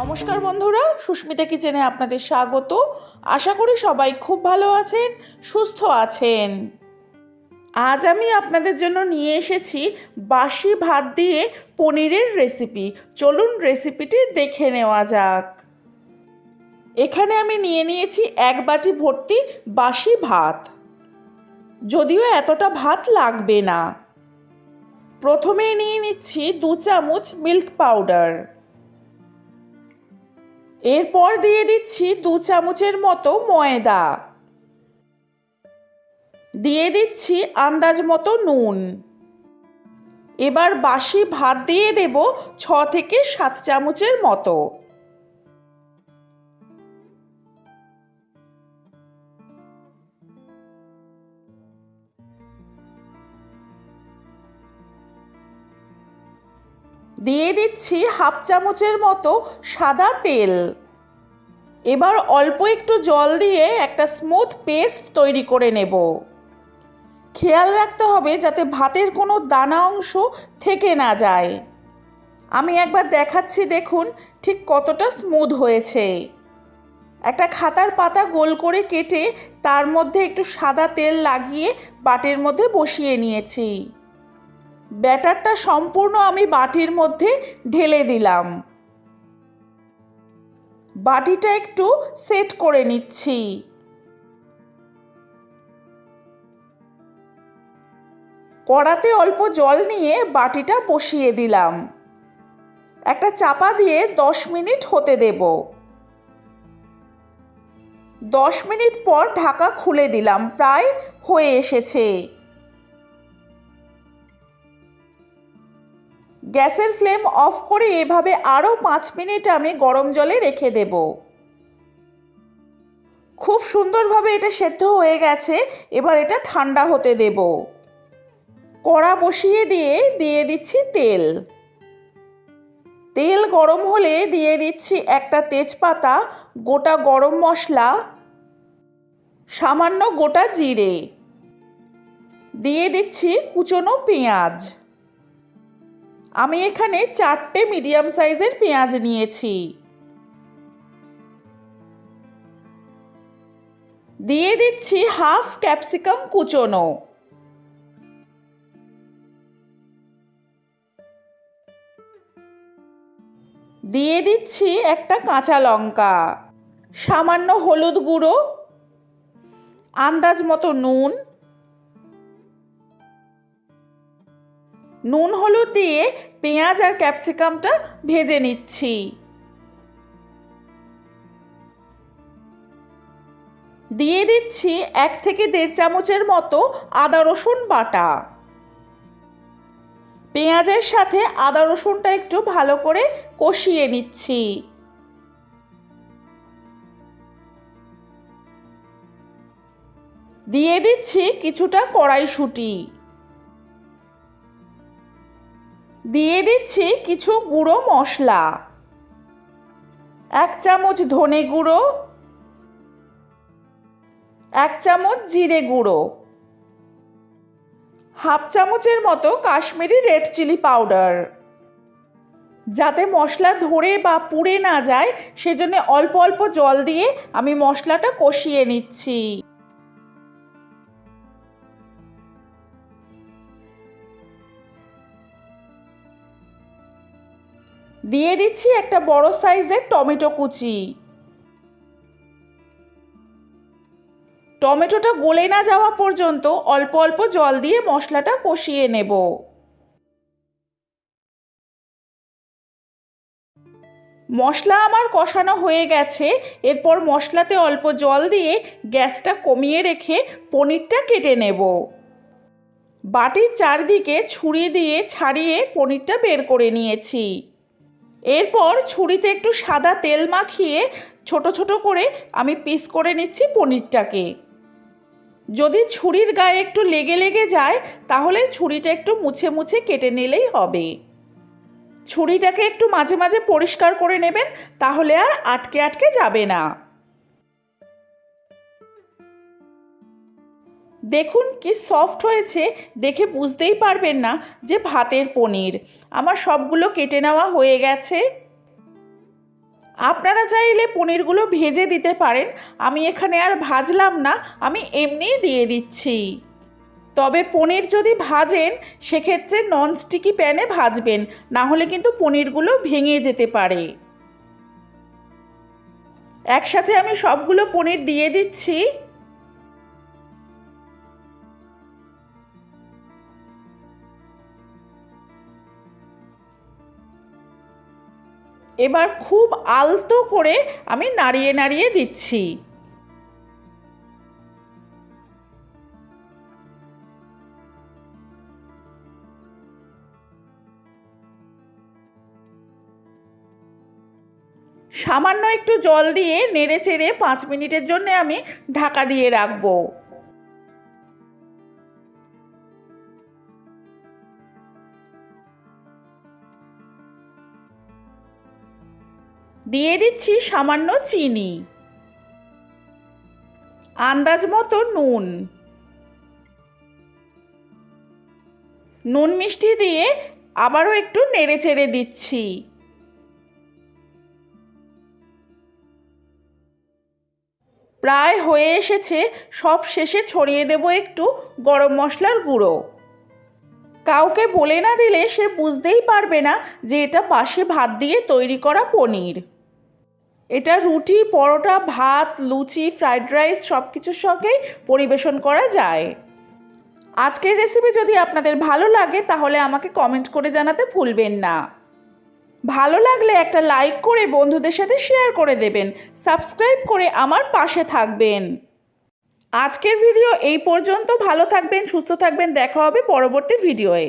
নমস্কার বন্ধুরা, সুস্মিতা কিচেনে আপনাদের স্বাগত। আশা করি সবাই খুব ভালো আছেন, সুস্থ আছেন। আজ আমি আপনাদের জন্য নিয়ে এসেছি বাসি ভাত দিয়ে পনিরের রেসিপি। চলুন রেসিপিটি দেখে নেওয়া যাক। এখানে আমি নিয়ে নিয়েছি এক বাটি ভর্তি বাসি ভাত। যদিও এতটা ভাত লাগবে না। প্রথমেই নিয়ে নিচ্ছি দু চামচ মিল্ক পাউডার। এরপর দিয়ে দিচ্ছি দু চামচের মতো ময়দা। দিয়ে দিচ্ছি আন্দাজ মতো নুন। এবার বাসি ভাত দিয়ে দেব ছ থেকে সাত চামচের মতো। দিয়ে দিচ্ছি হাফ চামচের মতো সাদা তেল। এবার অল্প একটু জল দিয়ে একটা স্মুথ পেস্ট তৈরি করে নেব। খেয়াল রাখতে হবে যাতে ভাতের কোনো দানা অংশ থেকে না যায়। আমি একবার দেখাচ্ছি দেখুন ঠিক কতটা স্মুথ হয়েছে। একটা খাতার পাতা গোল করে কেটে তার মধ্যে একটু সাদা তেল লাগিয়ে বাটির মধ্যে বসিয়ে নিয়েছি। ব্যাটারটা সম্পূর্ণ আমি বাটির মধ্যে ঢেলে দিলাম। বাটিটা একটু সেট করে নিচ্ছি। কড়াতে অল্প জল নিয়ে বাটিটা বসিয়ে দিলাম। একটা চাপা দিয়ে দশ মিনিট হতে দেব। দশ মিনিট পর ঢাকা খুলে দিলাম, প্রায় হয়ে এসেছে। গ্যাসের ফ্লেম অফ করে এভাবে আরও পাঁচ মিনিট আমি গরম জলে রেখে দেব। খুব সুন্দরভাবে এটা সেদ্ধ হয়ে গেছে, এবার এটা ঠান্ডা হতে দেব। কড়া বসিয়ে দিয়ে দিয়ে দিচ্ছি তেল। তেল গরম হলে দিয়ে দিচ্ছি একটা তেজপাতা, গোটা গরম মশলা, সামান্য গোটা জিরে। দিয়ে দিচ্ছি কুচনো পেঁয়াজ। আমি এখানে চারটে মিডিয়াম সাইজের পেঁয়াজ নিয়েছি। দিয়ে দিচ্ছি হাফ ক্যাপসিকাম কুচোনো। দিয়ে দিচ্ছি একটা কাঁচা লঙ্কা, সামান্য হলুদ গুঁড়ো, আন্দাজ মতো নুন নুন হলুদ দিয়ে পেঁয়াজ আর ক্যাপসিকামটা ভেজে নিচ্ছি। দিয়ে দিচ্ছি এক থেকে দেড় চামচের মতো আদা রসুন বাটা। পেঁয়াজের সাথে আদা রসুনটা একটু ভালো করে কষিয়ে নিচ্ছি। দিয়ে দিচ্ছি কিছুটা কড়াইশুঁটি। দিয়ে দিচ্ছি কিছু গুঁড়ো মশলা। এক চামচ ধনে গুঁড়ো। এক চামচ জিরে গুঁড়ো। হাফ চামচের মতো কাশ্মীরি রেড চিলি পাউডার। যাতে মশলা ধরে বা পুড়ে না যায়, সেজন্য অল্প অল্প জল দিয়ে আমি মশলাটা কষিয়ে নিচ্ছি। দিয়ে দিচ্ছি একটা বড় সাইজের টমেটো কুচি। টমেটোটা গলে না যাওয়া পর্যন্ত অল্প অল্প জল দিয়ে মশলাটা কষিয়ে নেব। মশলা আমার কষানো হয়ে গেছে, এরপর মশলাতে অল্প জল দিয়ে গ্যাসটা কমিয়ে রেখে পনিরটা কেটে নেব। বাটির চারদিকে ছুরি দিয়ে ছাড়িয়ে পনিরটা বের করে নিয়েছি। এরপর ছুরিতে একটু সাদা তেল মাখিয়ে ছোট ছোট করে আমি পিস করে নিচ্ছি পনিরটাকে। যদি ছুরির গায়ে একটু লেগে লেগে যায়, তাহলে ছুরিটা একটু মুছে মুছে কেটে নিলেই হবে। ছুরিটাকে একটু মাঝে মাঝে পরিষ্কার করে নেবেন, তাহলে আর আটকে আটকে যাবে না। দেখুন কি সফট হয়েছে, দেখে বুঝতেই পারবেন না যে ভাতের পনির। আমার সবগুলো কেটে নেওয়া হয়ে গেছে। আপনারা চাইলে পনিরগুলো ভেজে দিতে পারেন, আমি এখানে আর ভাজলাম না, আমি এমনিই দিয়ে দিচ্ছি। তবে পনির যদি ভাজেন, সেক্ষেত্রে ননস্টিকি প্যানে ভাজবেন, না হলে কিন্তু পনিরগুলো ভেঙে যেতে পারে। একসাথে আমি সবগুলো পনির দিয়ে দিচ্ছি। এবার খুব আলতো করে আমি নাড়িয়ে নাড়িয়ে দিচ্ছি। সামান্য একটু জল দিয়ে নেড়ে চেড়ে পাঁচ মিনিটের জন্য আমি ঢাকা দিয়ে রাখব। দিয়ে দিচ্ছি সামান্য চিনি। আন্দাজ মতো নুন। নুন মিষ্টি দিয়ে আবারও একটু নেড়ে চেড়ে দিচ্ছি। প্রায় হয়ে এসেছে, সব শেষে ছড়িয়ে দেব একটু গরম মশলার গুঁড়ো। কাউকে বলে না দিলে সে বুঝতেই পারবে না যে এটা পাশে ভাত দিয়ে তৈরি করা পনির। এটা রুটি, পরোটা, ভাত, লুচি, ফ্রাইড রাইস সব কিছুর সঙ্গেই পরিবেশন করা যায়। আজকের রেসিপি যদি আপনাদের ভালো লাগে, তাহলে আমাকে কমেন্ট করে জানাতে ভুলবেন না। ভালো লাগলে একটা লাইক করে বন্ধুদের সাথে শেয়ার করে দেবেন সাবস্ক্রাইব করে আমার পাশে থাকবেন। আজকের ভিডিও এই পর্যন্ত। ভালো থাকবেন, সুস্থ থাকবেন। দেখা হবে পরবর্তী ভিডিওয়ে